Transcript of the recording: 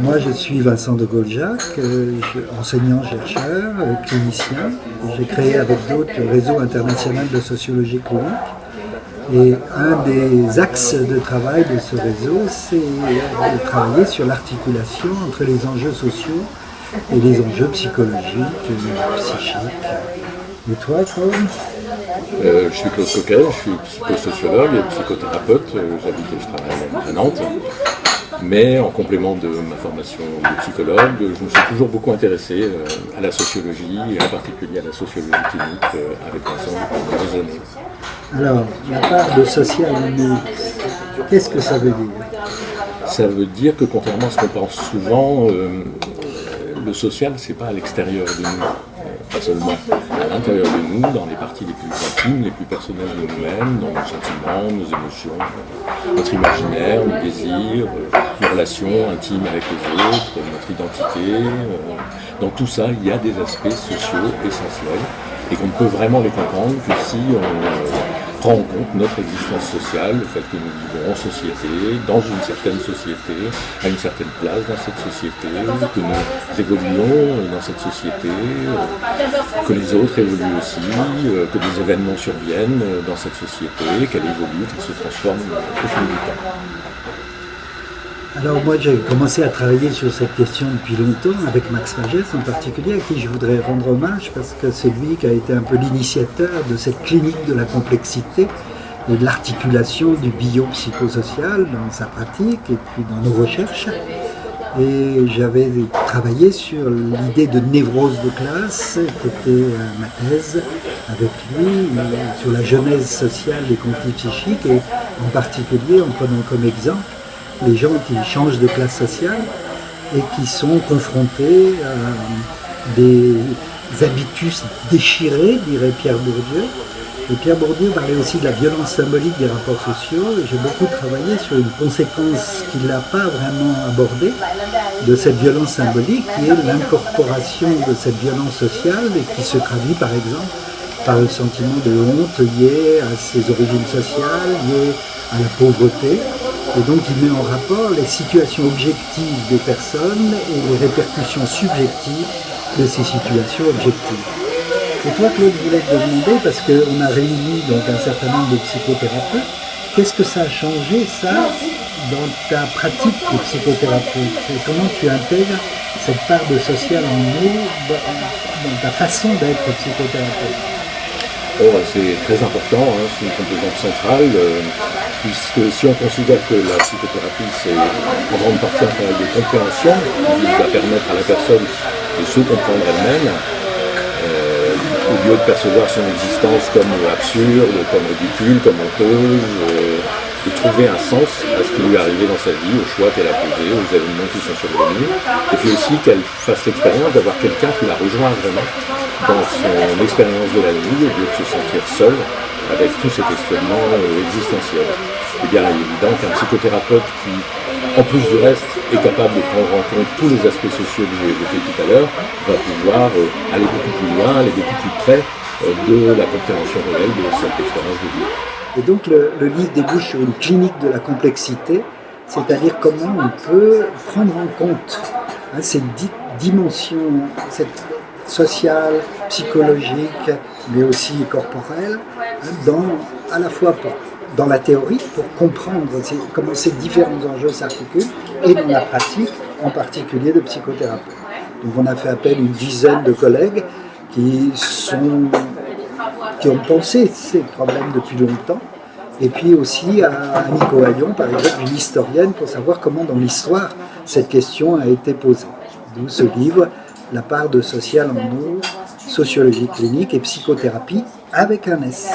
Moi, je suis Vincent de Gauljac, euh, enseignant-chercheur, euh, clinicien. J'ai créé avec d'autres le réseau international de sociologie clinique. Et un des axes de travail de ce réseau, c'est de travailler sur l'articulation entre les enjeux sociaux et les enjeux psychologiques, psychiques. Et toi, Claude euh, Je suis Claude Coquet, je suis psychosociologue et psychothérapeute. J'habite et je travaille à Nantes. Mais en complément de ma formation de psychologue, je me suis toujours beaucoup intéressé euh, à la sociologie, et en particulier à la sociologie clinique euh, avec Vincent depuis des années. Alors, la part de social qu'est-ce que ça veut dire? Ça veut dire que contrairement à ce qu'on pense souvent, euh, le social, c'est pas à l'extérieur de nous pas seulement à l'intérieur de nous, dans les parties les plus intimes, les plus personnelles de nous-mêmes, dans nos sentiments, nos émotions, notre imaginaire, nos désirs, nos relations intimes avec les autres, notre identité. Euh, dans tout ça, il y a des aspects sociaux essentiels et qu'on ne peut vraiment les comprendre que si on prend en compte notre existence sociale, le fait que nous vivons en société, dans une certaine société, à une certaine place dans cette société, que nous évoluons dans cette société, euh, que les autres évoluent aussi, euh, que des événements surviennent dans cette société, qu'elle évolue, qu'elle se transforme au fil du temps. Alors moi j'ai commencé à travailler sur cette question depuis longtemps avec Max Magès en particulier à qui je voudrais rendre hommage parce que c'est lui qui a été un peu l'initiateur de cette clinique de la complexité et de l'articulation du biopsychosocial dans sa pratique et puis dans nos recherches. Et j'avais travaillé sur l'idée de névrose de classe, qui était euh, ma thèse avec lui, sur la genèse sociale des conflits psychiques et en particulier en prenant comme exemple les gens qui changent de classe sociale et qui sont confrontés à des habitus déchirés, dirait Pierre Bourdieu. Et Pierre Bourdieu parlait aussi de la violence symbolique des rapports sociaux, j'ai beaucoup travaillé sur une conséquence qu'il n'a pas vraiment abordée de cette violence symbolique, qui est l'incorporation de cette violence sociale, et qui se traduit par exemple par le sentiment de honte lié à ses origines sociales, lié à la pauvreté, et donc il met en rapport les situations objectives des personnes et les répercussions subjectives de ces situations objectives. Et toi Claude, je voulais te demander, parce qu'on a réuni donc un certain nombre de psychothérapeutes, qu'est-ce que ça a changé ça dans ta pratique de psychothérapeute? Comment tu intègres cette part de social en nous dans ta façon d'être psychothérapeute? Oh, c'est très important, hein, c'est une composante centrale, euh, puisque si on considère que la psychothérapie c'est en grande partie un travail de compréhension qui va permettre à la personne de se comprendre elle-même, euh, au lieu de percevoir son existence comme absurde, comme ridicule, comme honteuse, euh, de trouver un sens à ce qui lui est arrivé dans sa vie, aux choix qu'elle a posés, aux événements qui sont survenus, et puis aussi qu'elle fasse l'expérience d'avoir quelqu'un qui la rejoint vraiment dans son expérience de la vie, au lieu de se sentir seul avec tous ces questionnements euh, existentiels. Eh bien, il est évident qu'un psychothérapeute qui, en plus du reste, est capable de prendre en compte tous les aspects sociaux que j'ai évoqués tout à l'heure, va pouvoir euh, aller beaucoup plus loin, aller beaucoup plus près euh, de la compréhension réelle de cette expérience de vie. Et donc le, livre débouche sur une clinique de la complexité, c'est-à-dire comment on peut prendre en compte hein, cette dimension cette sociale, psychologique, mais aussi corporelle, hein, dans, à la fois dans la théorie, pour comprendre comment ces différents enjeux s'articulent, et dans la pratique, en particulier de psychothérapie. Donc on a fait appel à une dizaine de collègues qui sont qui ont pensé ces problèmes depuis longtemps, et puis aussi à Nico Hayon, par exemple, une historienne, pour savoir comment dans l'histoire cette question a été posée. D'où ce livre, La part de social en sociologie clinique et psychothérapie, avec un S.